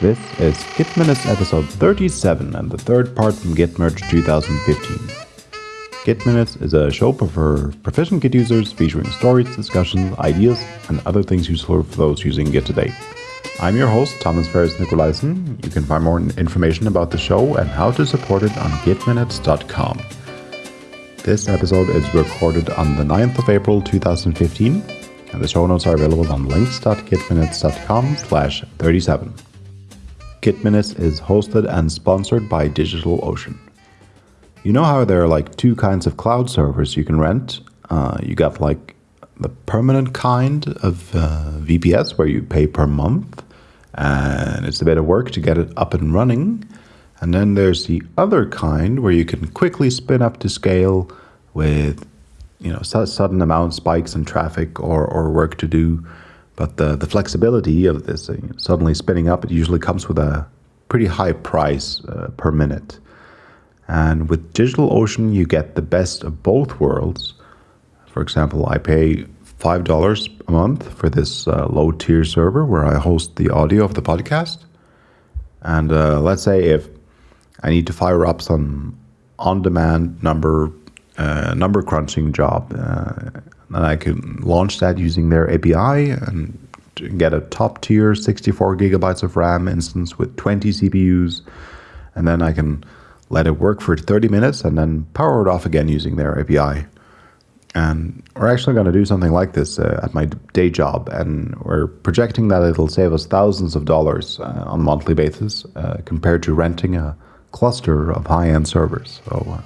This is Git Minutes episode 37 and the third part from Git Merge 2015. Git Minutes is a show for proficient Git users featuring stories, discussions, ideas, and other things useful for those using Git today. I'm your host, Thomas Ferris Nicolaisen. You can find more information about the show and how to support it on gitminutes.com. This episode is recorded on the 9th of April 2015, and the show notes are available on links.gitminutes.com slash 37. Git Minutes is hosted and sponsored by DigitalOcean. You know how there are like two kinds of cloud servers you can rent? Uh, you got like the permanent kind of uh, VPS where you pay per month, and it's a bit of work to get it up and running. And then there's the other kind where you can quickly spin up to scale with you know sudden amount spikes in traffic or, or work to do but the, the flexibility of this uh, suddenly spinning up, it usually comes with a pretty high price uh, per minute. And with DigitalOcean, you get the best of both worlds. For example, I pay $5 a month for this uh, low tier server where I host the audio of the podcast. And uh, let's say if I need to fire up some on demand number uh, number crunching job, uh, and I can launch that using their API and get a top tier 64 gigabytes of RAM instance with 20 CPUs. And then I can let it work for 30 minutes and then power it off again using their API. And we're actually going to do something like this uh, at my day job, and we're projecting that it'll save us thousands of dollars uh, on a monthly basis uh, compared to renting a cluster of high end servers. So uh,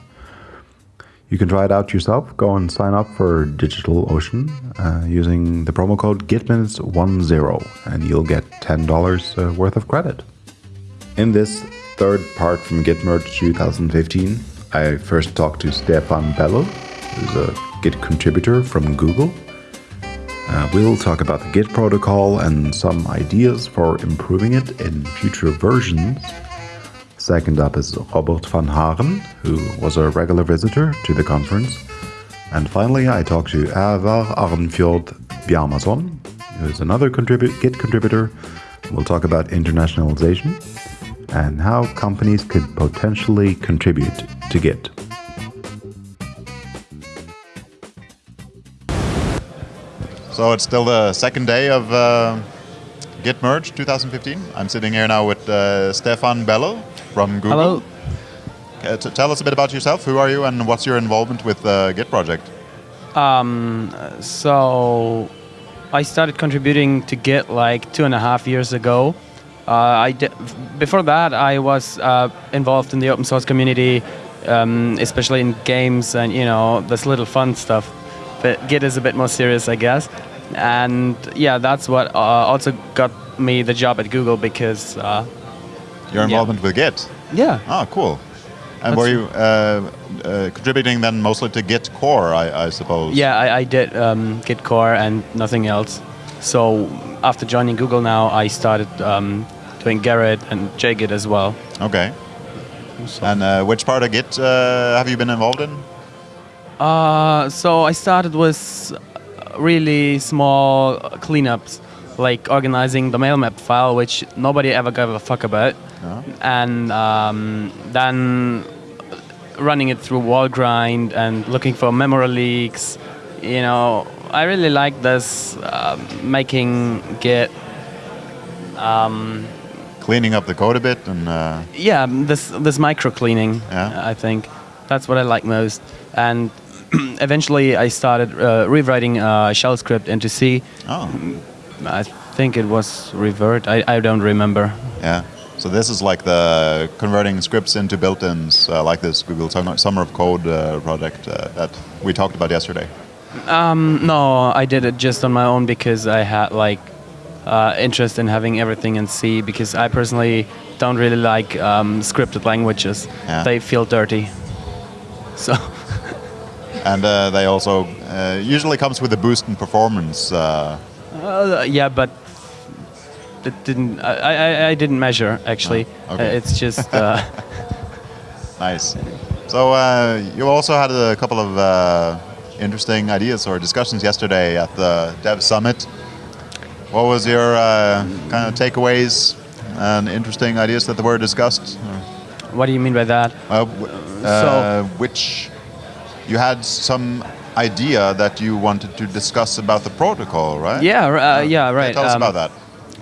you can try it out yourself. Go and sign up for DigitalOcean uh, using the promo code GitMinutes10 and you'll get $10 uh, worth of credit. In this third part from Gitmerge 2015, I first talked to Stefan Beller, who's a Git contributor from Google. Uh, we'll talk about the Git protocol and some ideas for improving it in future versions. Second up is Robert van Haren, who was a regular visitor to the conference. And finally, I talked to Avar Arnfjord Bjarmason, who is another Git contributor. We'll talk about internationalization and how companies could potentially contribute to Git. So it's still the second day of uh, Git Merge 2015. I'm sitting here now with uh, Stefan Beller, from Google. Hello. Uh, tell us a bit about yourself. Who are you, and what's your involvement with the Git project? Um, so I started contributing to Git like two and a half years ago. Uh, I before that, I was uh, involved in the open source community, um, especially in games and you know this little fun stuff. But Git is a bit more serious, I guess. And yeah, that's what uh, also got me the job at Google because uh, your involvement yeah. with Git? Yeah. Oh, cool. And That's were you uh, uh, contributing then mostly to Git core, I, I suppose? Yeah, I, I did um, Git core and nothing else. So after joining Google now, I started um, doing Gerrit and JGit as well. Okay. So. And uh, which part of Git uh, have you been involved in? Uh, so I started with really small cleanups, like organizing the mail map file, which nobody ever gave a fuck about and um, then running it through Valgrind and looking for memory leaks. You know, I really like this uh, making Git. Um, cleaning up the code a bit and. Uh yeah, this this micro cleaning. Yeah. I think that's what I like most. And eventually, I started uh, rewriting a shell script into C. Oh. I think it was revert. I, I don't remember. Yeah. So this is like the converting scripts into built-ins, uh, like this Google Summer of Code uh, project uh, that we talked about yesterday. Um, no, I did it just on my own because I had like uh, interest in having everything in C because I personally don't really like um, scripted languages. Yeah. They feel dirty. So. and uh, they also uh, usually comes with a boost in performance. Yeah, but it didn't. I, I, I didn't measure actually. Oh, okay. Uh, it's just. Uh, nice. So uh, you also had a couple of uh, interesting ideas or discussions yesterday at the Dev Summit. What was your uh, kind of takeaways and interesting ideas that were discussed. What do you mean by that? Uh, w- uh, which you had some idea that you wanted to discuss about the protocol, right? Yeah, r- uh, yeah, right. Tell us um, about that.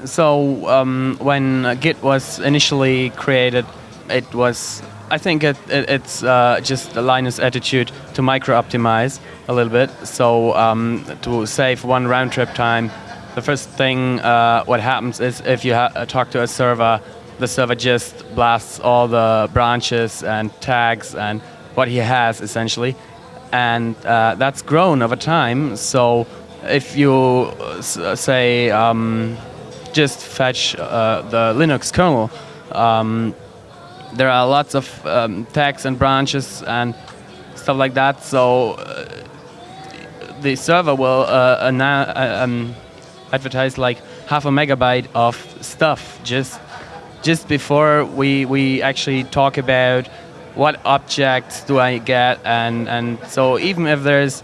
So um, when uh, Git was initially created, it was I think it, it, it's uh, just a Linus attitude to micro-optimize a little bit. So um, to save one round trip time, the first thing uh, what happens is if you ha- talk to a server, the server just blasts all the branches and tags and what he has essentially, and uh, that's grown over time. So if you uh, say um, just fetch uh, the Linux kernel. Um, there are lots of um, tags and branches and stuff like that. So uh, the server will uh, annou- uh, um, advertise like half a megabyte of stuff just just before we we actually talk about what objects do I get? And and so even if there's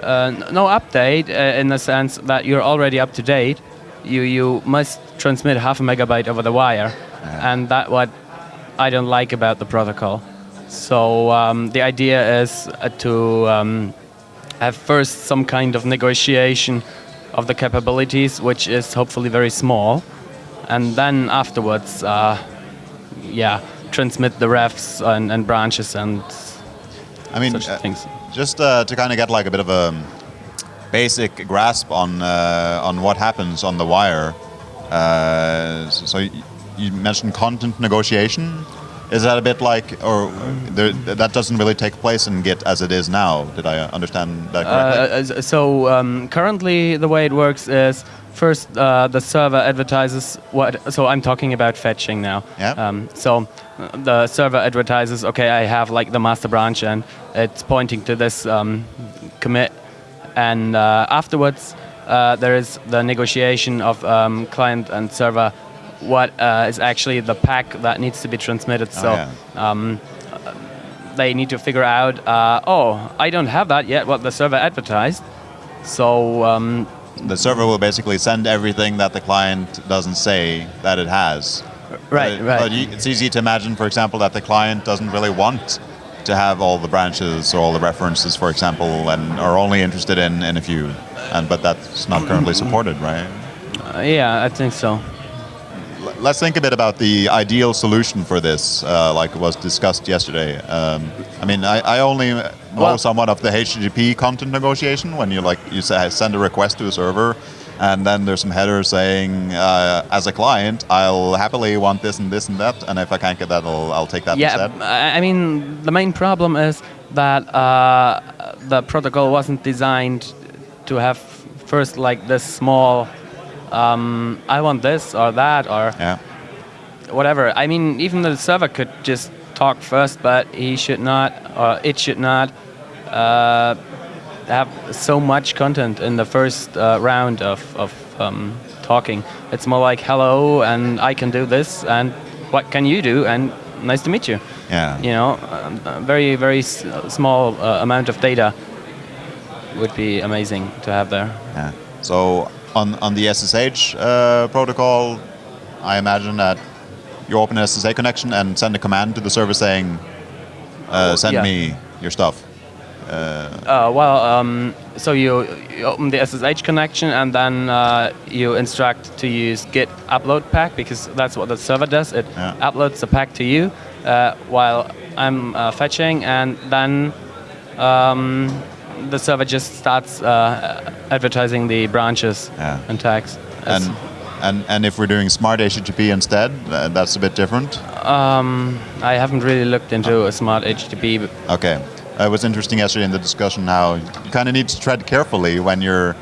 uh, no update uh, in the sense that you're already up to date, you you must transmit half a megabyte over the wire, and that what I don't like about the protocol. So um, the idea is uh, to um, have first some kind of negotiation of the capabilities, which is hopefully very small, and then afterwards, uh, yeah, transmit the refs and, and branches and I mean, such uh, things. just uh, to kind of get like a bit of a basic grasp on uh, on what happens on the wire. Uh, so you mentioned content negotiation. Is that a bit like, or there, that doesn't really take place in Git as it is now? Did I understand that correctly? Uh, so um, currently, the way it works is first uh, the server advertises what. So I'm talking about fetching now. Yeah. Um, so uh, the server advertises, okay, I have like the master branch, and it's pointing to this um, commit, and uh, afterwards uh, there is the negotiation of um, client and server. What uh, is actually the pack that needs to be transmitted? so yeah. um, they need to figure out, uh, oh, I don't have that yet, what the server advertised. So, um, the server will basically send everything that the client doesn't say that it has. right, But- right. But it's easy to imagine, for example, that the client doesn't really want to have all the branches or all the references, for example, and are only interested in, in a few. And but that's not currently supported, right? Uh, yeah, I think so. Let's think a bit about the ideal solution for this, uh, like was discussed yesterday. Um, I mean, I, I only know Well- somewhat of the HTTP content negotiation when you like you say, send a request to a server, and then there's some header saying, uh, as a client, I'll happily want this and this and that, and if I can't get that, I'll, I'll take that Yeah, instead. I I mean, the main problem is that uh, the protocol wasn't designed to have first like this small, um, I want this or that or Yeah. whatever. I mean, even the server could just talk first, but he should not, or it should not, uh, have so much content in the first uh, round of, of um, talking. It's more like, hello, and I can do this, and what can you do, and nice to meet you. Yeah. You know, um, a very, very s- small uh, amount of data would be amazing to have there. Yeah. So on on the SSH uh, protocol, I imagine that you open an SSH connection and send a command to the server saying, uh, "Send yeah. me your stuff." Uh, well, um, so you, you open the SSH connection and then uh, you instruct to use git upload pack because that's what the server does. It Yeah. uploads the pack to you uh, while I'm uh, fetching, and then um, the server just starts uh, advertising the branches Yeah. and tags. And and and if we're doing smart HTTP instead, uh, that's a bit different. um, I haven't really looked into a smart HTTP. Okay. It was interesting yesterday in the discussion how you kind of need to tread carefully when you're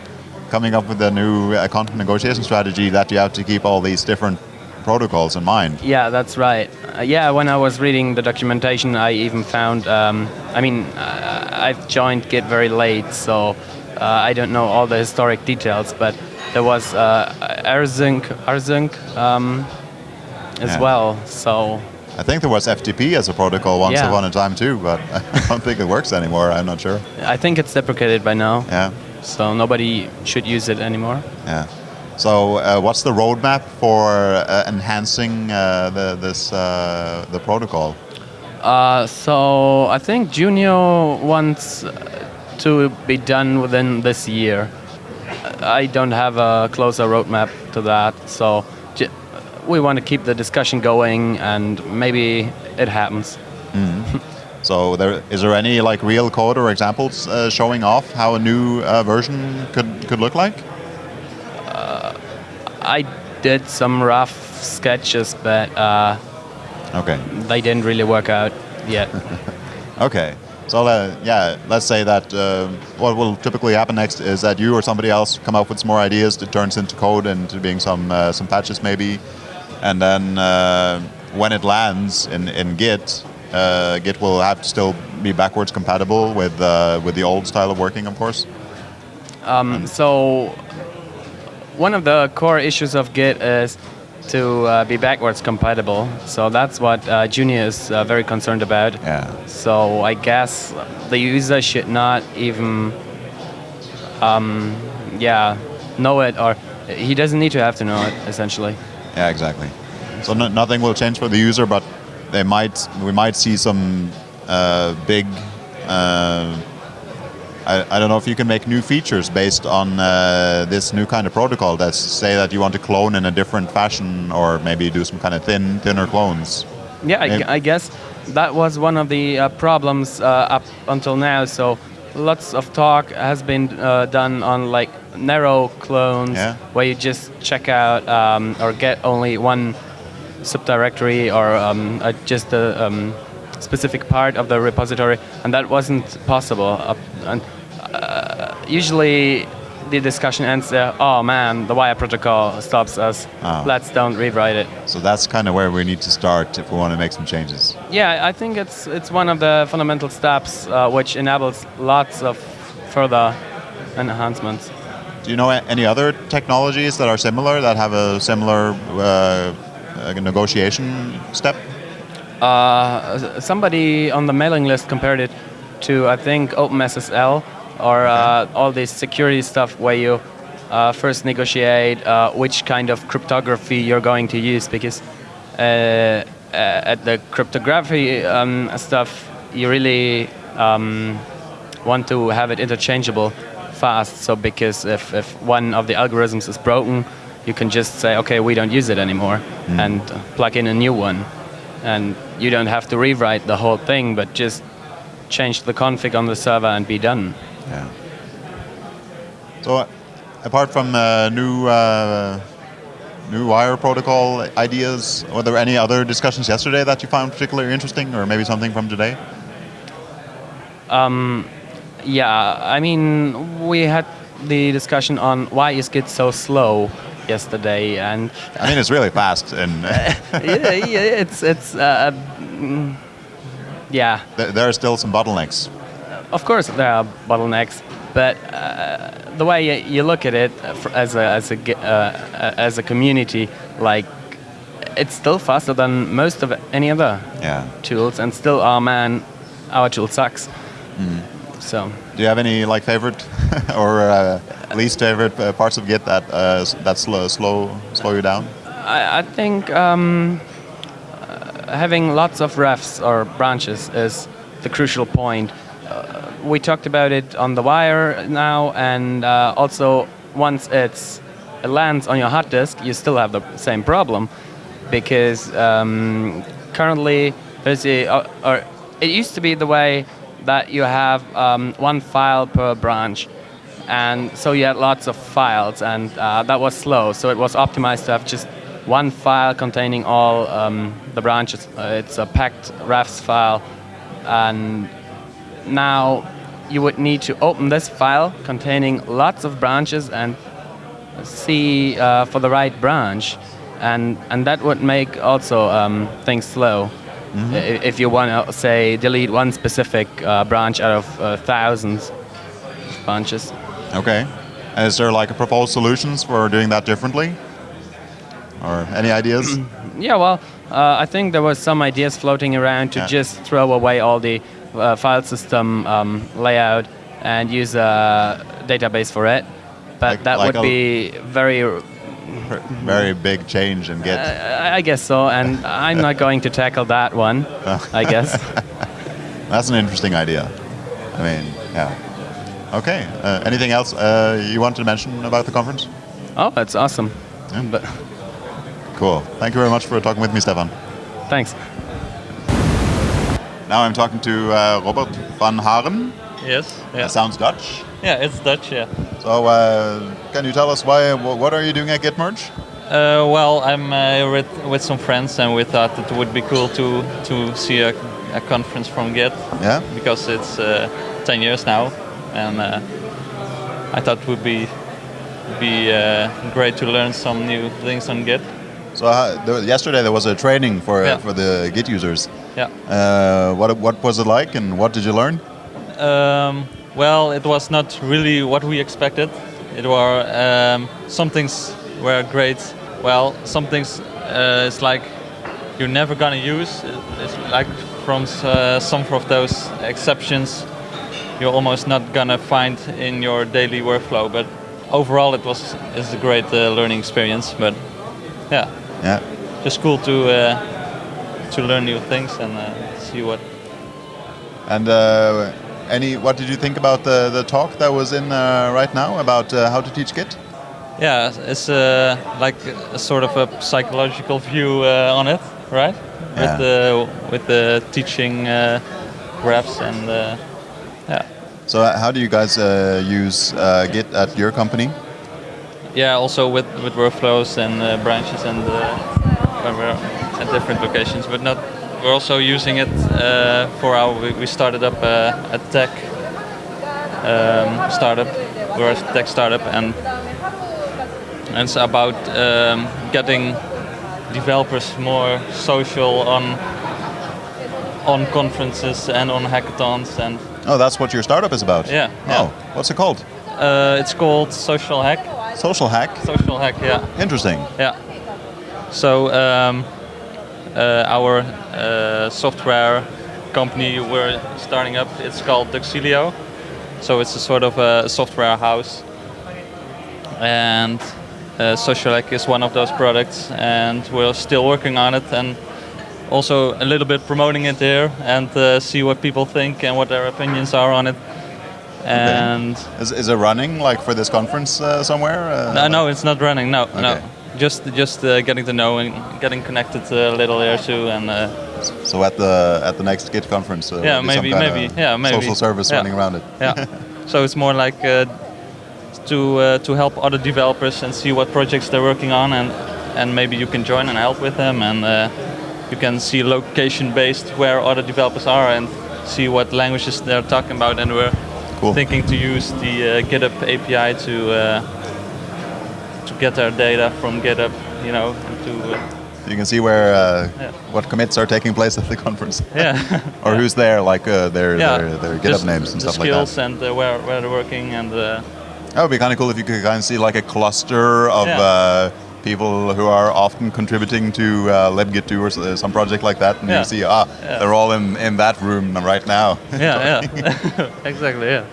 coming up with a new uh, content negotiation strategy that you have to keep all these different protocols in mind. Yeah, that's right. Uh, yeah, when I was reading the documentation, I even found. Um, I mean, uh, I've joined Git very late, so uh, I don't know all the historic details. But there was uh, rsync, rsync um, as Yeah. well. So I think there was FTP as a protocol once Yeah. upon a time too, but I don't think it works anymore. I'm not sure. I think it's deprecated by now. Yeah, So nobody should use it anymore. yeah. So, uh, what's the roadmap for uh, enhancing uh, the, this uh, the protocol? Uh, so I think Junio wants to be done within this year. I don't have a closer roadmap to that, so j- we want to keep the discussion going, and maybe it happens. So, there is there any like real code or examples uh, showing off how a new uh, version could could look like? I did some rough sketches, but uh, Okay. they didn't really work out yet. Okay. So uh, yeah, let's say that uh, what will typically happen next is that you or somebody else come up with some more ideas that turns into code and to being some uh, some patches maybe, and then uh, when it lands in in Git, uh, Git will have to still be backwards compatible with uh, with the old style of working, of course. Um, so one of the core issues of Git is to uh, be backwards compatible. So that's what uh, Junio is uh, very concerned about. Yeah. So I guess the user should not even, um, yeah, know it, or he doesn't need to have to know it. Essentially, Yeah, exactly. So no, nothing will change for the user, but they might we might see some uh, big. I, I don't know if you can make new features based on uh, this new kind of protocol. that say that you want to clone in a different fashion, or maybe do some kind of thin, thinner clones. yeah, I, I guess that was one of the uh, problems uh, up until now. So lots of talk has been uh, done on like narrow clones, Yeah. where you just check out um, or get only one subdirectory or um, uh, just a um, specific part of the repository, and that wasn't possible. Up, and usually, the discussion ends there. Oh man, the wire protocol stops us. Ah. Let's don't rewrite it. So that's kind of where we need to start if we want to make some changes. Yeah, I think it's it's one of the fundamental steps uh, which enables lots of further enhancements. Do you know any other technologies that are similar that have a similar uh, uh, negotiation step? Uh, somebody on the mailing list compared it to I think OpenSSL or uh, all this security stuff where you uh, first negotiate uh, which kind of cryptography you're going to use because uh, uh, at the cryptography um, stuff you really um, want to have it interchangeable fast. So because if, if one of the algorithms is broken, you can just say, okay, we don't use it anymore, and uh, plug in a new one, and you don't have to rewrite the whole thing, but just change the config on the server and be done. Yeah. So, uh, apart from uh, new uh, new wire protocol ideas, were there any other discussions yesterday that you found particularly interesting, or maybe something from today? Um, Yeah, I mean, we had the discussion on why is Git so slow yesterday, and I mean, it's really fast, and yeah, yeah, it's it's uh, mm, yeah. there are still some bottlenecks. Of course, there are bottlenecks, but uh, the way you, look at it uh, as a as a uh, as a community, like it's still faster than most of any other Yeah. tools, and still, oh man, our tool sucks. So Do you have any like favorite or uh, least favorite uh, parts of Git that uh, that slow slow slow you down? I, I think um, uh, having lots of refs or branches is the crucial point. Uh, we talked about it on the wire now, and uh, also once it's it lands on your hard disk, you still have the same problem because um, currently there's a or, or it used to be the way that you have um, one file per branch and so you had lots of files and uh, that was slow so it was optimized to have just one file containing all um, the branches. Uh, it's a packed refs file and now you would need to open this file containing lots of branches and see uh, for the right branch and and that would make also um, things slow I- if you want to say delete one specific uh, branch out of uh, thousands of branches Okay. Is there like a proposed solutions for doing that differently? Or any ideas? Yeah, well, uh, I think there was some ideas floating around to Yeah. just throw away all the uh, file system um, layout and use a database for it. But Like- that like would be very very big change and get. I I guess so, and I'm not going to tackle that one. I guess. That's an interesting idea. I mean, yeah. Okay. Uh, anything else uh, you want to mention about the conference? Oh, that's awesome. But Cool. Thank you very much for talking with me, Stefan. thanks. Now I'm talking to uh, Robert van Haren. Yes. Yeah. That sounds Dutch. Yeah, it's Dutch. Yeah. So, uh, can you tell us why? What are you doing at Gitmerge? Uh, well, I'm uh, with with some friends, and we thought it would be cool to to see a, a conference from Git Yeah. because it's uh, 10 years now, and uh, I thought it would be be uh, great to learn some new things on Git. So uh, there, yesterday there was a training for uh, Yeah. for the Git users. Yeah. Uh, what what was it like, and what did you learn? Um, well, it was not really what we expected. It were um, some things were great. Well, some things uh, it's like you're never gonna use. It's like from uh, some of those exceptions you're almost not gonna find in your daily workflow. But overall, it was it's a great uh, learning experience. But yeah, Yeah. just cool to uh, to learn new things and uh, see what And uh, any what did you think about the the talk that was in uh, right now about uh, how to teach Git? Yeah, it's uh, like a sort of a psychological view uh, on it, right? Yeah. With the with the teaching uh, graphs and uh, yeah, So how do you guys uh, use uh, Git at your company? Yeah. Also with with workflows and uh, branches and uh, at different locations, but not. We're also using it uh, for our. We, we started up uh, a tech um, startup. We're a tech startup and and it's about um, getting developers more social on on conferences and on hackathons and Oh, that's what your startup is about. Yeah, Oh, yeah. what's it called? uh, it's called Social Hack. Social Hack. Social Hack, yeah, Interesting. yeah. So um, uh, our uh, software company we're starting up. It's called Duxilio. So it's a sort of a software house, and uh, Social Hack is one of those products, and we're still working on it and also a little bit promoting it here and uh, see what people think and what their opinions are on it. And Is, is it running like for this conference uh, somewhere? Uh, no, no, it's not running. No, no. Just, just uh, getting to know and getting connected a little here too, and uh, So at the at the next Git conference, uh, Yeah, will be some maybe- maybe. Yeah, maybe. social service Yeah. running around it. yeah. so it's more like uh, to uh, to help other developers and see what projects they're working on, and and maybe you can join and help with them, and uh, you can see location based where other developers are and see what languages they're talking about, and we're Cool. thinking to use the uh, GitHub API to uh, to get our data from GitHub, you know, to uh, You can see where uh, Yeah. what commits are taking place at the conference, yeah. or Yeah. who's there, like uh, their, yeah, their their GitHub just names and stuff like that. skills and uh, where where they're working and uh, That would be kind of cool if you could kind of see like a cluster of uh, people who are often contributing to uh, LibGit2 or some project like that, and Yeah. you see, ah, Yeah. they're all in, in that room right now. yeah, yeah, exactly, yeah.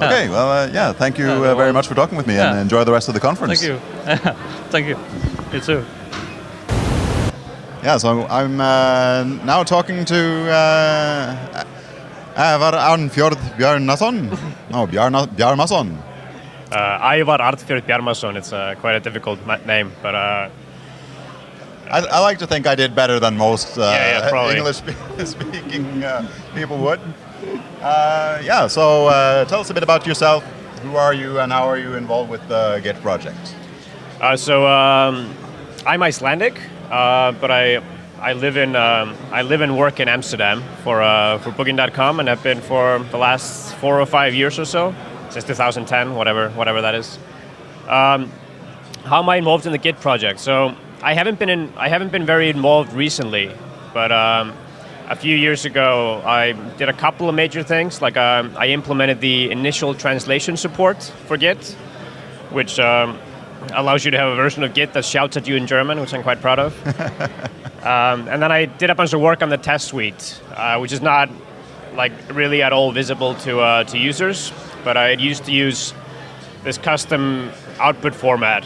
Yeah. Okay, well, uh, yeah, thank you uh, very much for talking with me, and enjoy the rest of the conference. Thank you, thank you. You too. Yeah, so I'm uh, now talking to uh, Ævar Arnfjord Bjarnason. No, Bjarna, Bjarmason. Uh, Ivar Artfjord Bjarmason. It's uh, quite a difficult name, but uh, I, I like to think I did better than most uh, Yeah, yeah. English-speaking uh, people would. Uh, yeah, so uh, tell us a bit about yourself. Who are you and how are you involved with the Git project? uh, so um, I'm Icelandic, uh, but I I live in um, I live and work in Amsterdam for uh, for Booking.com, and I've been for the last four or five years or so, since 2010, whatever whatever that is. Um, how am I involved in the Git project? So I haven't been in I haven't been very involved recently, but um, a few years ago I did a couple of major things. Like um, I implemented the initial translation support for Git, which um, allows you to have a version of Git that shouts at you in German, which I'm quite proud of. um, and then I did a bunch of work on the test suite, uh, which is not like really at all visible to uh, to users, but I used to use this custom output format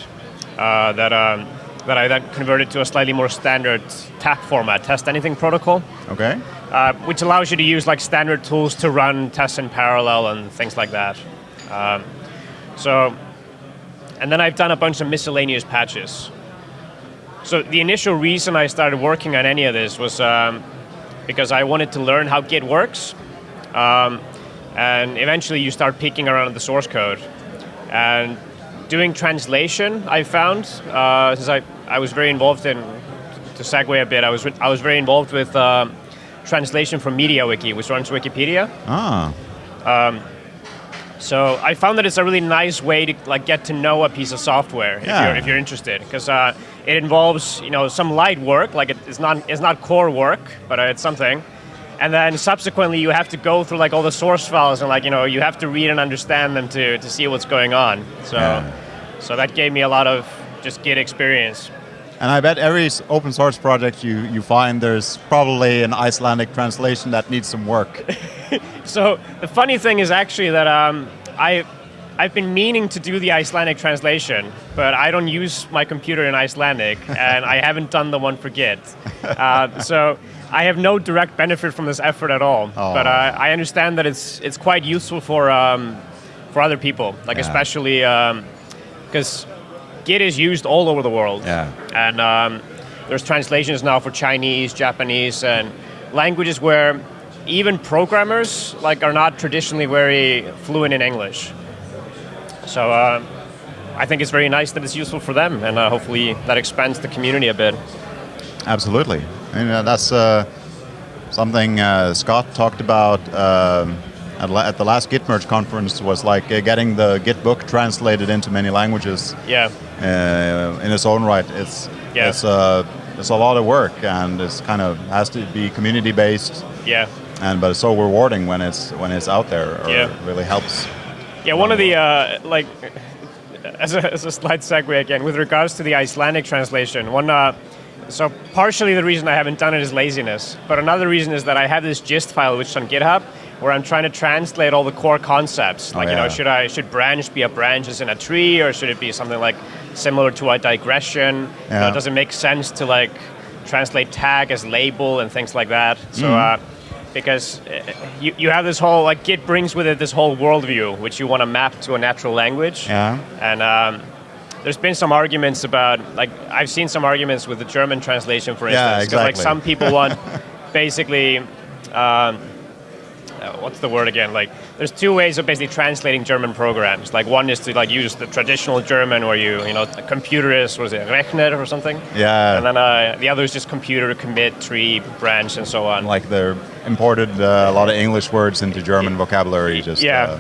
uh, that um, that I then converted to a slightly more standard TAP format, test anything protocol, Okay. uh, which allows you to use like standard tools to run tests in parallel and things like that. Um, so, and then I've done a bunch of miscellaneous patches. So the initial reason I started working on any of this was um, because I wanted to learn how Git works, um, and eventually you start peeking around the source code. And doing translation, I found uh, since I, I was very involved in to segue a bit, I was I was very involved with um, translation from MediaWiki, which runs Wikipedia. Ah. Um, So I found that it's a really nice way to like get to know a piece of software if Yeah. you're if you're interested, because uh, it involves you know some light work, like it, it's not it's not core work, but uh, it's something. And then subsequently, you have to go through like all the source files and like you know you have to read and understand them to to see what's going on. So Yeah. so that gave me a lot of just Git experience. And I bet every open source project you, you find there's probably an Icelandic translation that needs some work. So the funny thing is actually that um, I, I've been meaning to do the Icelandic translation, but I don't use my computer in Icelandic, and I haven't done the one for Git. Uh, so I have no direct benefit from this effort at all. Oh. But uh, I understand that it's it's quite useful for um, for other people, like Yeah. especially because Git is used all over the world. Yeah. And um, there's translations now for Chinese, Japanese, and languages where even programmers like are not traditionally very fluent in English. So uh, I think it's very nice that it's useful for them, and uh, hopefully that expands the community a bit. Absolutely. And uh, that's uh, something uh, Scott talked about at, the last Git merge conference was like uh, getting the Git book translated into many languages Yeah, uh, in its own right. It's Yeah. it's, uh, it's a lot of work and it's kind of has to be community based yeah. and but it's so rewarding when it's when it's out there or Yeah. really helps. Yeah, one of the uh, like as a, as a slight segue again with regards to the Icelandic translation. One, uh, so partially the reason I haven't done it is laziness, but another reason is that I have this gist file which is on GitHub where I'm trying to translate all the core concepts. Like you yeah. know, should I should branch be a branch as in a tree, or should it be something like similar to a digression? You know, does it make sense to like translate tag as label and things like that? So. Mm-hmm. Uh, because uh, you, you have this whole like Git brings with it this whole worldview which you want to map to a natural language. Yeah. And um, there's been some arguments about like I've seen some arguments with the German translation, for instance. Yeah. 'cause, Like some people want basically. Um, uh, what's the word again? Like, there's two ways of basically translating German programs. Like, one is to like use the traditional German, where you, you know, the computer is what is it, Rechner or something. Yeah. And then uh, the other is just computer, commit, tree, branch, and so on. Like they're imported uh, a lot of English words into German vocabulary just Yeah. uh,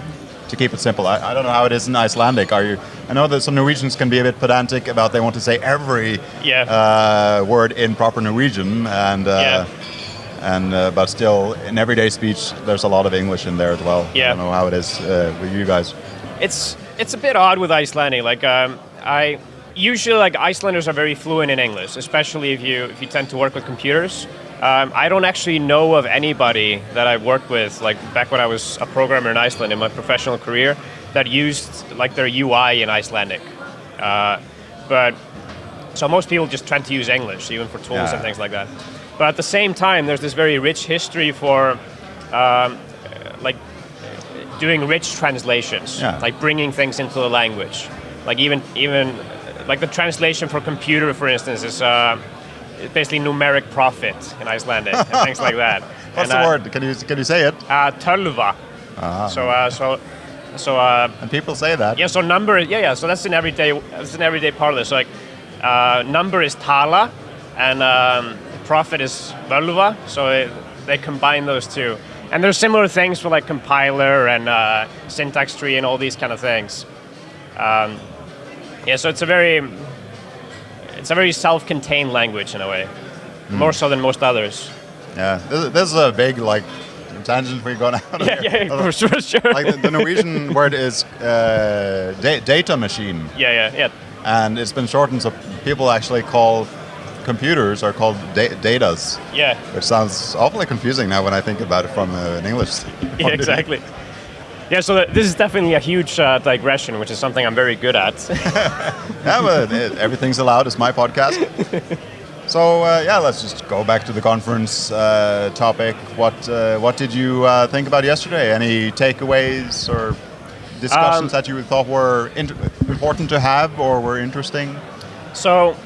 to keep it simple. I, I don't know how it is in Icelandic. Are you? I know that some Norwegians can be a bit pedantic about they want to say every Yeah. uh, word in proper Norwegian, and uh, Yeah. and uh, but still in everyday speech there's a lot of English in there as well. I don't know how it is uh, with you guys. It's it's a bit odd with Icelandic. Like um, I usually like Icelanders are very fluent in English, especially if you if you tend to work with computers. Um, I don't actually know of anybody that I've worked with, like back when I was a programmer in Iceland in my professional career, that used like their UI in Icelandic. Uh, but so most people just tend to use English, even for tools Yeah. and things like that. But at the same time, there's this very rich history for um, like doing rich translations, Yeah. like bringing things into the language. Like even even like the translation for computer, for instance, is uh, basically numeric prophet in Icelandic and things like that. What's And, the word? Can you can you say it? Uh, tölva. So uh, so so uh, And people say that. yeah, so number, yeah, yeah. So that's an everyday, that's an everyday part of this. So like, uh, number is tala, and um, prophet is völva. So it, they combine those two. And there's similar things for like compiler and uh, syntax tree and all these kind of things. Um, yeah, so it's a very, it's a very self-contained language in a way, more so than most others. Yeah. This, this is a big like tangent we're going out. Yeah, yeah, for sure, sure. like the, the Norwegian word is uh, da- data machine, yeah, yeah, yeah. and it's been shortened so people actually call computers are called da- datas, Yeah, which sounds awfully confusing now when I think about it from uh, an English. yeah, exactly. Yeah, so this is definitely a huge uh, digression, which is something I'm very good at. Yeah, but everything's allowed. It's my podcast. so uh, yeah, let's just go back to the conference uh, topic. What uh, what did you uh, think about yesterday? Any takeaways or discussions Um, that you thought were important to have or were interesting? So,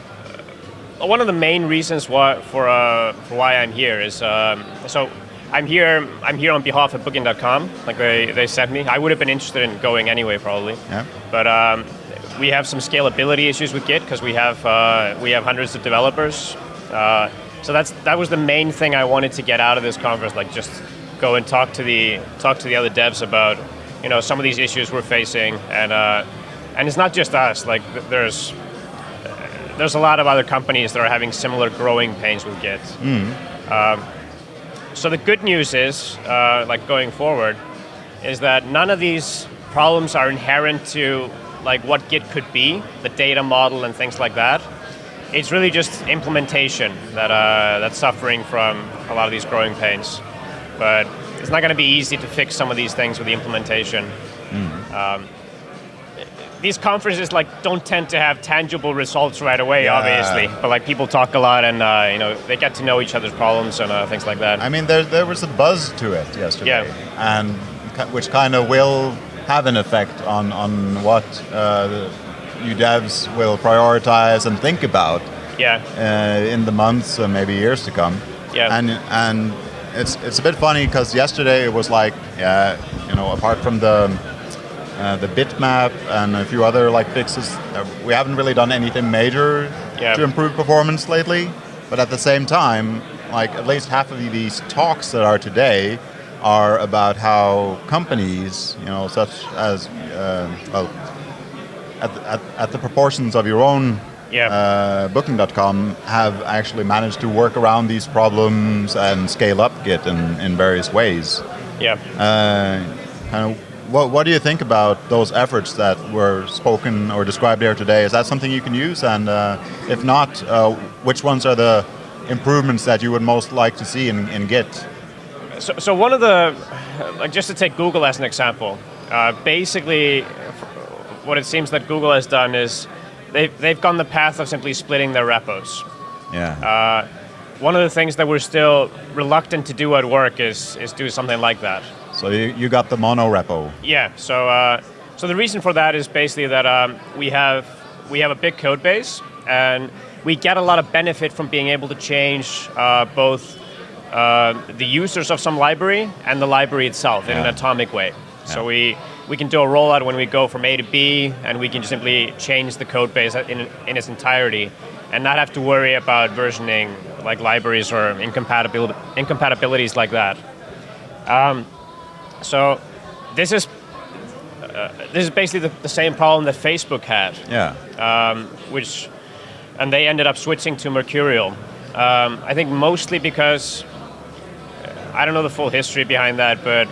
one of the main reasons why for uh, for why I'm here is um, so I'm here I'm here on behalf of Booking.com. Like they, they sent me. I would have been interested in going anyway, probably. Yeah. But um, we have some scalability issues with Git because we have uh, we have hundreds of developers. Uh, so that's that was the main thing I wanted to get out of this conference. Like just go and talk to the talk to the other devs about you know some of these issues we're facing and uh, and it's not just us. Like there's there's a lot of other companies that are having similar growing pains with Git. Um, so the good news is, uh, like going forward, is that none of these problems are inherent to like what Git could be, the data model and things like that. It's really just implementation that uh, that's suffering from a lot of these growing pains. But it's not going to be easy to fix some of these things with the implementation. Um, these conferences like don't tend to have tangible results right away, Yeah. obviously. But like people talk a lot, and uh, you know they get to know each other's problems and uh, things like that. I mean, there, there was a buzz to it yesterday, Yeah. and which kind of will have an effect on on what uh, you devs will prioritize and think about yeah, uh, in the months and maybe years to come. Yeah. And and it's it's a bit funny because yesterday it was like, yeah, you know, apart from the uh, the bitmap and a few other like fixes, uh, we haven't really done anything major Yeah. to improve performance lately. But at the same time, like at least half of these talks that are today are about how companies, you know, such as uh, well, at, at, at the proportions of your own Yeah. uh, Booking.com have actually managed to work around these problems and scale up Git in, in various ways. yeah. Uh, kind of, what, what do you think about those efforts that were spoken or described here today? Is that something you can use? And uh, if not, uh, which ones are the improvements that you would most like to see in, in Git? So, so one of the, like just to take Google as an example, uh, basically, what it seems that Google has done is they've, they've gone the path of simply splitting their repos. Yeah. Uh, one of the things that we're still reluctant to do at work is, is do something like that. So you, you got the mono repo. Yeah. So uh, so the reason for that is basically that um, we have we have a big code base and we get a lot of benefit from being able to change uh, both uh, the users of some library and the library itself in an atomic way. So we we can do a rollout when we go from A to B, and we can just simply change the code base in, in its entirety, and not have to worry about versioning like libraries or incompatibil- incompatibilities like that. Um, so this is uh, this is basically the, the same problem that Facebook had, Yeah. um, which and they ended up switching to Mercurial. Um, I think mostly because uh, I don't know the full history behind that, but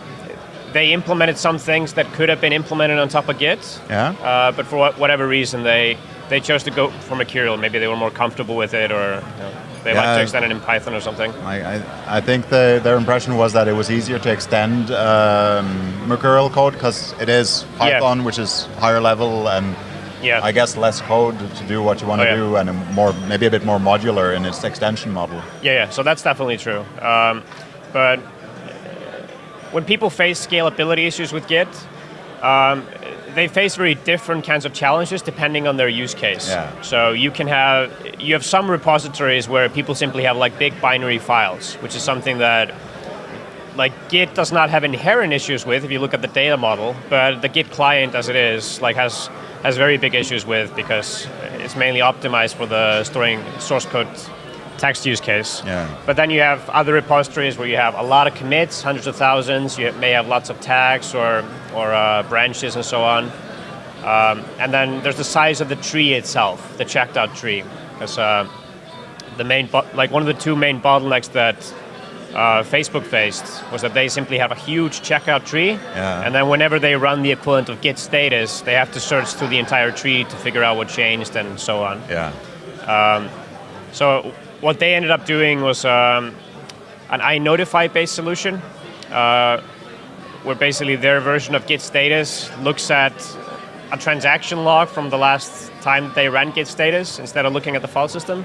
they implemented some things that could have been implemented on top of Git. Yeah. Uh, but for what, whatever reason, they they chose to go for Mercurial. Maybe they were more comfortable with it, or you know, they like to extend it in Python or something. I, I, I think the, their impression was that it was easier to extend um, Mercurial code because it is Yeah. Python, which is higher level and Yeah. I guess less code to do what you want Oh, to yeah. do and more maybe a bit more modular in its extension model. Yeah, yeah. So that's definitely true. Um, but when people face scalability issues with Git, um, they face very different kinds of challenges depending on their use case. Yeah. So you can have you have some repositories where people simply have like big binary files, which is something that like Git does not have inherent issues with if you look at the data model, but the Git client as it is like has has very big issues with because it's mainly optimized for the storing source code text use case. Yeah. But then you have other repositories where you have a lot of commits, hundreds of thousands. You may have lots of tags or or uh, branches and so on. Um, and then there's the size of the tree itself, the checked out tree, because uh, the main like one of the two main bottlenecks that uh, Facebook faced was that they simply have a huge checkout tree, Yeah. and then whenever they run the equivalent of Git status, they have to search through the entire tree to figure out what changed and so on. Yeah. So what they ended up doing was um, an iNotify based solution, uh, where basically their version of Git status looks at a transaction log from the last time they ran Git status instead of looking at the file system.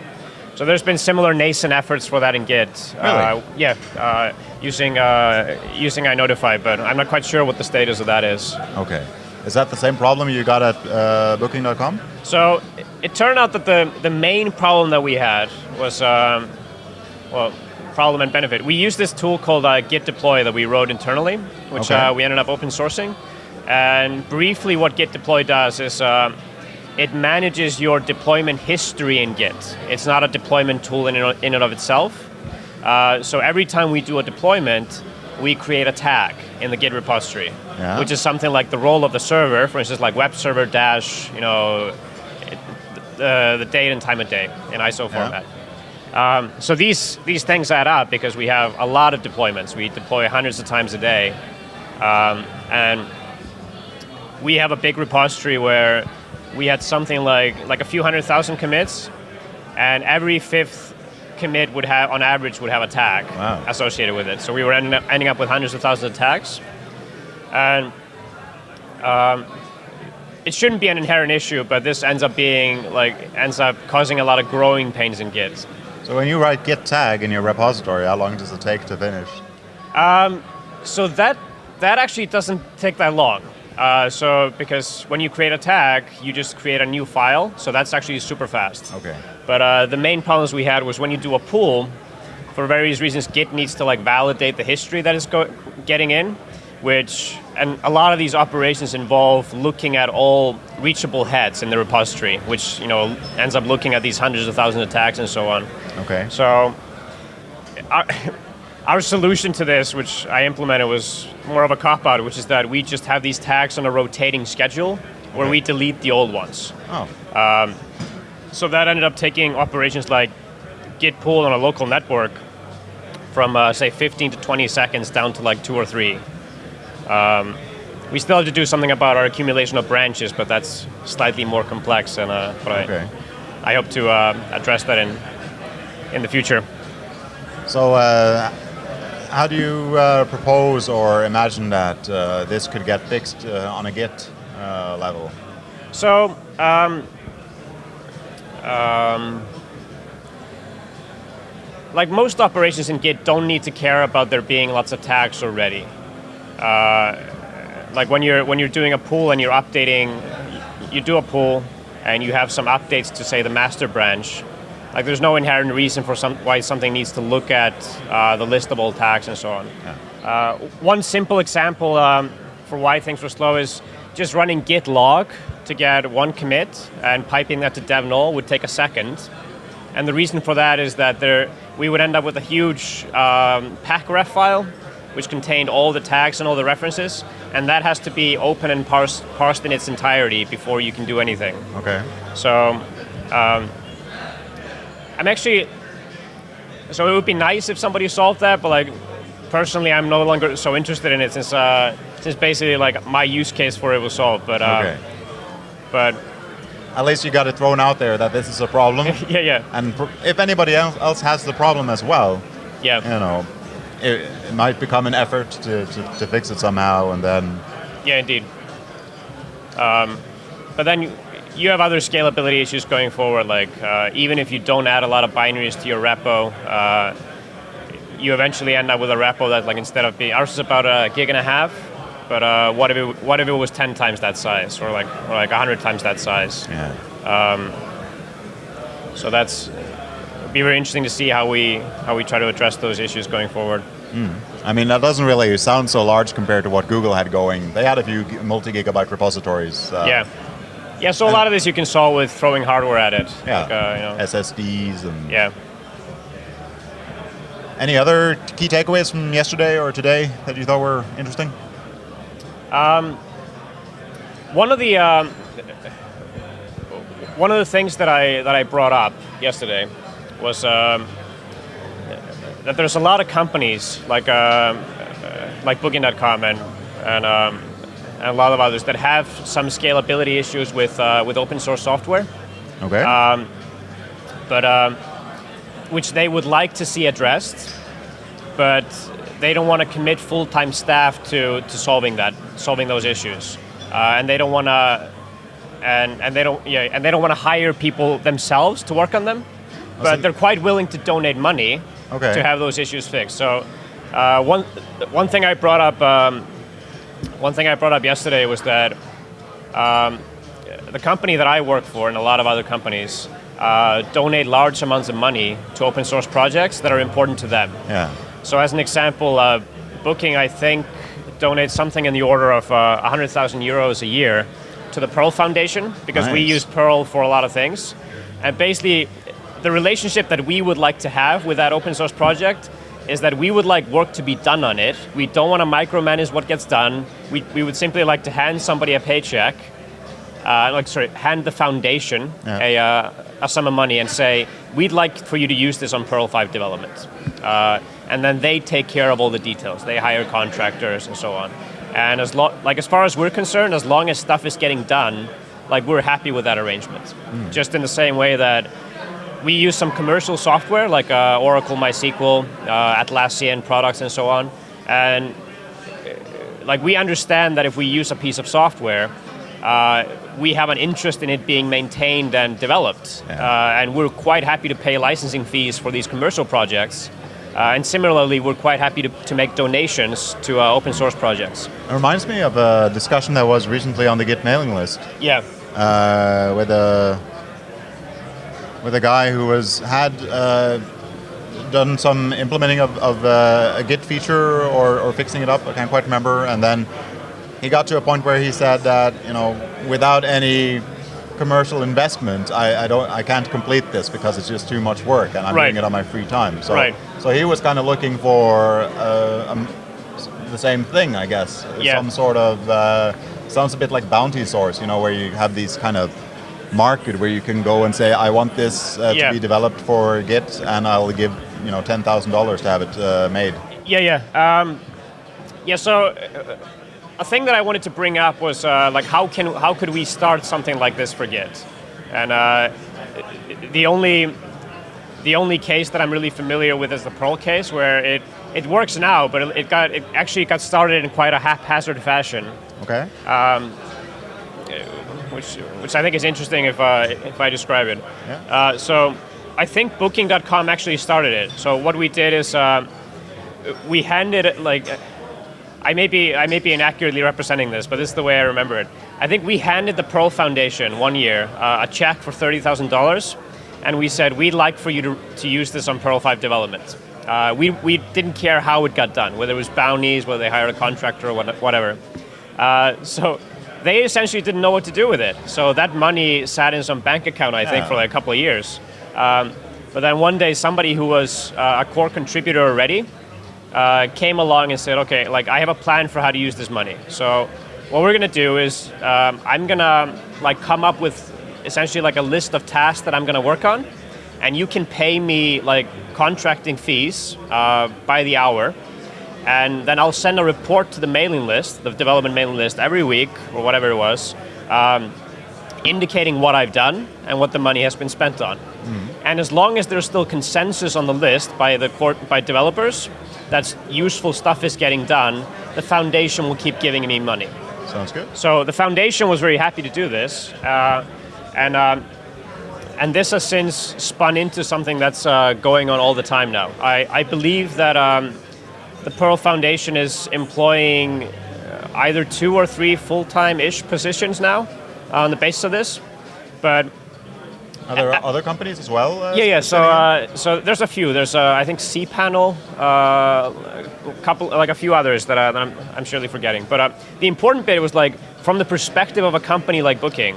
So there's been similar nascent efforts for that in Git. Really? Uh, yeah, uh, using uh, using iNotify, but I'm not quite sure what the status of that is. Okay. Is that the same problem you got at uh, Booking.com? So it- turned out that the, the main problem that we had was, um, well, problem and benefit. We used this tool called uh, Git Deploy that we wrote internally, which Okay. uh, we ended up open sourcing. And briefly, what Git Deploy does is uh, it manages your deployment history in Git. It's not a deployment tool in and, in and of itself. Uh, so every time we do a deployment, we create a tag in the Git repository, Yeah. which is something like the role of the server, for instance, like web server dash, you know, the, the date and time of day in ISO format. Um, so these these things add up because we have a lot of deployments. We deploy hundreds of times a day, um, and we have a big repository where we had something like like a few hundred thousand commits, and every fifth commit would have, on average, would have a tag Wow. associated with it. So we were ending up, ending up with hundreds of thousands of tags, and um, it shouldn't be an inherent issue, but this ends up being like ends up causing a lot of growing pains in Git. So when you write git tag in your repository, how long does it take to finish? So that that actually doesn't take that long. Uh, so because when you create a tag, you just create a new file. So that's actually super fast. Okay. But uh, the main problems we had was when you do a pull, for various reasons, Git needs to like validate the history that is getting in, which and a lot of these operations involve looking at all reachable heads in the repository, which you know ends up looking at these hundreds of thousands of tags and so on. Okay. So our, our solution to this, which I implemented, was more of a cop out, which is that we just have these tags on a rotating schedule where Okay. we delete the old ones. Oh. Um, So that ended up taking operations like git pull on a local network from uh, say 15 to 20 seconds down to like two or three. Um, we still have to do something about our accumulation of branches, but that's slightly more complex, and uh, but I, Okay. I hope to uh, address that in in the future. So, uh, how do you uh, propose or imagine that uh, this could get fixed uh, on a Git uh, level? So, um, um, like most operations in Git don't need to care about there being lots of tags already. Uh, like when you're when you're doing a pull and you're updating, you do a pull and you have some updates to say the master branch. Like there's no inherent reason for some why something needs to look at uh, the list of all tags and so on. Uh, one simple example um, for why things were slow is just running git log to get one commit and piping that to dev null would take a second. And the reason for that is that there, we would end up with a huge um, packref file, which contained all the tags and all the references, and that has to be open and parsed, parsed in its entirety before you can do anything. Okay. So um, I'm actually. So it would be nice if somebody solved that, but like personally, I'm no longer so interested in it since uh, since basically like my use case for it was solved. But uh, Okay. but At least you got it thrown out there that this is a problem. yeah yeah and pr- if anybody else, else has the problem as well, yeah you know, it, it might become an effort to, to, to fix it somehow, and then yeah indeed. Um, but then you, you have other scalability issues going forward. Like uh, even if you don't add a lot of binaries to your repo. Uh, you eventually end up with a repo that, like, instead of being ours is about a gig and a half, but uh, what if it what if it was ten times that size, or like or like hundred times that size? yeah. So that's it'd be very interesting to see how we how we try to address those issues going forward. I mean, that doesn't really sound so large compared to what Google had going. They had a few multi-gigabyte repositories. Uh, yeah, yeah. So a lot of this you can solve with throwing hardware at it. Yeah. Like, uh, you know, SSDs and yeah. any other key takeaways from yesterday or today that you thought were interesting? Um, One of the um, one of the things that I that I brought up yesterday was um, that there's a lot of companies like um, uh, like Booking.com and and, um, and a lot of others that have some scalability issues with uh, with open source software, Okay. but um, which they would like to see addressed, but they don't want to commit full-time staff to, to solving that, solving those issues, uh, and they don't want to, and, and they don't yeah, and they don't want to hire people themselves to work on them, but they're quite willing to donate money Okay. to have those issues fixed. So uh, one one thing I brought up um, one thing I brought up yesterday was that um, the company that I work for and a lot of other companies uh, donate large amounts of money to open source projects that are important to them. Yeah. So as an example, uh, Booking, I think, donates something in the order of uh, 100,000 euros a year to the Perl Foundation because we use Perl for a lot of things. And basically, the relationship that we would like to have with that open source project is that we would like work to be done on it. We don't want to micromanage what gets done. We, we would simply like to hand somebody a paycheck, uh, like sorry, hand the foundation Yeah. a, uh, a sum of money and say, we'd like for you to use this on Perl 5 development. Uh, and then they take care of all the details. They hire contractors and so on. And as like as far as we're concerned, as long as stuff is getting done, like we're happy with that arrangement. Just in the same way that we use some commercial software like uh, Oracle MySQL, uh, Atlassian products, and so on. And uh, like we understand that if we use a piece of software, uh, we have an interest in it being maintained and developed, Yeah. uh, and we're quite happy to pay licensing fees for these commercial projects. Uh, and similarly, we're quite happy to, to make donations to uh, open source projects. It reminds me of a discussion that was recently on the Git mailing list Yeah, uh, with a with a guy who was had uh, done some implementing of, of uh, a Git feature or, or fixing it up. I can't quite remember. And then he got to a point where he said that you know without any commercial investment, I, I don't I can't complete this because it's just too much work, and I'm Right. doing it on my free time. So Right. so he was kind of looking for uh, um, the same thing, I guess. Yeah. Some sort of uh, sounds a bit like bounty source, you know, where you have these kind of market where you can go and say, I want this uh, Yeah. to be developed for Git, and I'll give you know ten thousand dollars to have it uh, made. Yeah, yeah. Um, yeah, so uh, a thing that I wanted to bring up was uh, like how can how could we start something like this for Git? And uh, the only the only case that I'm really familiar with is the Perl case, where it it works now, but it, it got it actually got started in quite a haphazard fashion, Okay. Which which I think is interesting if uh, if I describe it. Yeah. Uh, so I think Booking.com actually started it. So what we did is uh, we handed it like I may be I may be inaccurately representing this, but this is the way I remember it. I think we handed the Perl Foundation one year uh, a check for thirty thousand dollars, and we said we'd like for you to, to use this on Perl Five development. Uh, we we didn't care how it got done, whether it was bounties, whether they hired a contractor or what, whatever. Uh, so they essentially didn't know what to do with it. So that money sat in some bank account, I think, Yeah. for like a couple of years. Um, but then one day, somebody who was uh, a core contributor already uh, came along and said, "Okay, like I have a plan for how to use this money. So what we're gonna do is um, I'm gonna like come up with essentially like a list of tasks that I'm gonna work on, and you can pay me like contracting fees uh, by the hour." And then I'll send a report to the mailing list, the development mailing list, every week or whatever it was, um, indicating what I've done and what the money has been spent on. And as long as there's still consensus on the list by the court, by developers, that useful stuff is getting done, the foundation will keep giving me money. Sounds good. So the foundation was very happy to do this, uh, and um, and this has since spun into something that's uh, going on all the time now. I, I believe that um, the Perl Foundation is employing uh, either two or three full-time-ish positions now on the basis of this, but Are there other companies as well? Uh, yeah, yeah. So, uh, so there's a few. There's, uh, I think, cPanel, uh, a couple, like a few others that, uh, that I'm, I'm surely forgetting. But uh, the important bit was like, from the perspective of a company like Booking,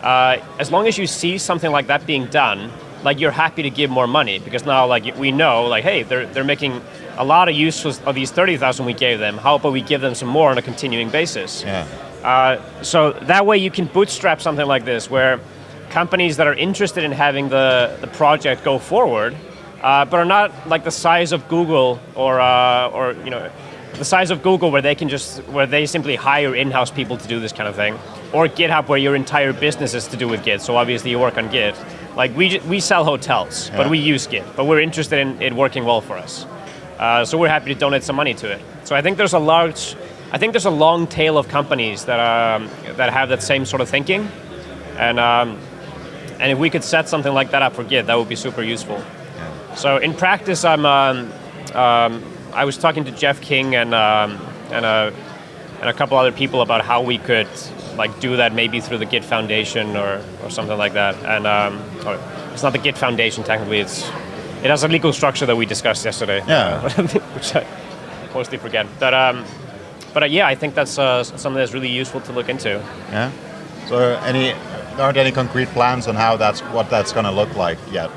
uh, as long as you see something like that being done, like you're happy to give more money because now, like we know, like, hey, they're they're making a lot of use of these thirty thousand we gave them. How about we give them some more on a continuing basis? yeah. Uh, so that way you can bootstrap something like this where companies that are interested in having the, the project go forward uh, but are not like the size of Google or, uh, or you know the size of Google where they can just where they simply hire in-house people to do this kind of thing or GitHub where your entire business is to do with Git so obviously you work on Git like we, we sell hotels but we use Git but we're interested in it working well for us Uh, so we're happy to donate some money to it. So I think there's a large, I think there's a long tail of companies that um, that have that same sort of thinking, and um, and if we could set something like that up for Git, that would be super useful. So in practice, I'm um, um, I was talking to Jeff King and um, and a and a couple other people about how we could like do that maybe through the Git Foundation or, or something like that. And um, or it's not the Git Foundation technically. It's it has a legal structure that we discussed yesterday. Yeah. which I mostly forget. But um, but uh, yeah, I think that's uh, something that's really useful to look into. Yeah. So any aren't any concrete plans on how that's what that's going to look like yet.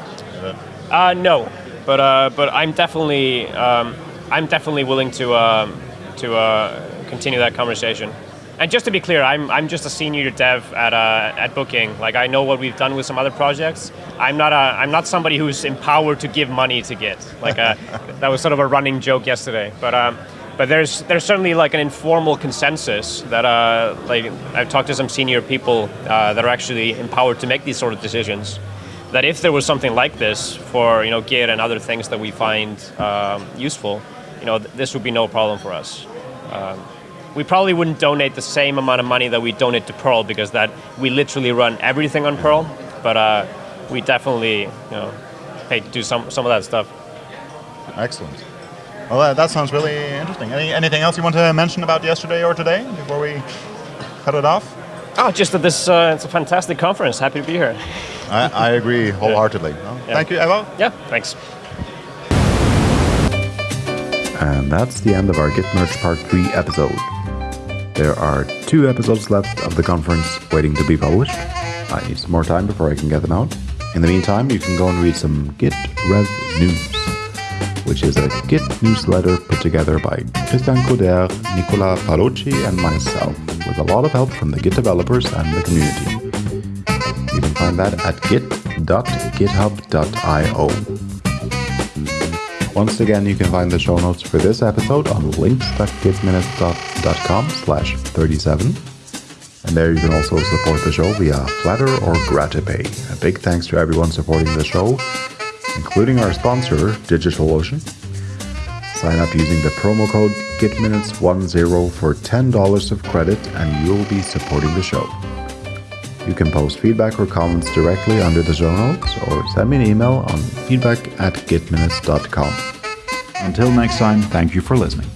Uh, no, but uh, but I'm definitely um, I'm definitely willing to um, to uh, continue that conversation. And just to be clear, I'm, I'm just a senior dev at, uh, at Booking. Like I know what we've done with some other projects. I'm not a, I'm not somebody who's empowered to give money to Git. Like uh, that was sort of a running joke yesterday. But um, but there's there's certainly like an informal consensus that uh, like I've talked to some senior people uh, that are actually empowered to make these sort of decisions. That if there was something like this for you know Git and other things that we find um, useful, you know th- this would be no problem for us. Um, we probably wouldn't donate the same amount of money that we donate to Perl because that we literally run everything on Perl, but uh, we definitely you know pay to do some some of that stuff. Excellent. Well, that, that sounds really interesting. Any, anything else you want to mention about yesterday or today before we cut it off? Oh, just that this uh, it's a fantastic conference. Happy to be here. I, I agree wholeheartedly. Well, Yeah. Thank you, Evo. Yeah, thanks. And that's the end of our Git Merge Part 3 episode. There are two episodes left of the conference waiting to be published. I need some more time before I can get them out. In the meantime, you can go and read some Git Rev News, which is a Git newsletter put together by Christian Couder, Nicola Paolucci, and myself, with a lot of help from the Git developers and the community. You can find that at git.github.io. Once again, you can find the show notes for this episode on links.gitminutes.com slash 37. And there you can also support the show via Flattr or Gratipay. A big thanks to everyone supporting the show, including our sponsor, DigitalOcean. Sign up using the promo code GitMinutes10 for $10 of credit and you will be supporting the show. You can post feedback or comments directly under the show notes or send me an email on feedback at gitminutes.com. Until next time, thank you for listening.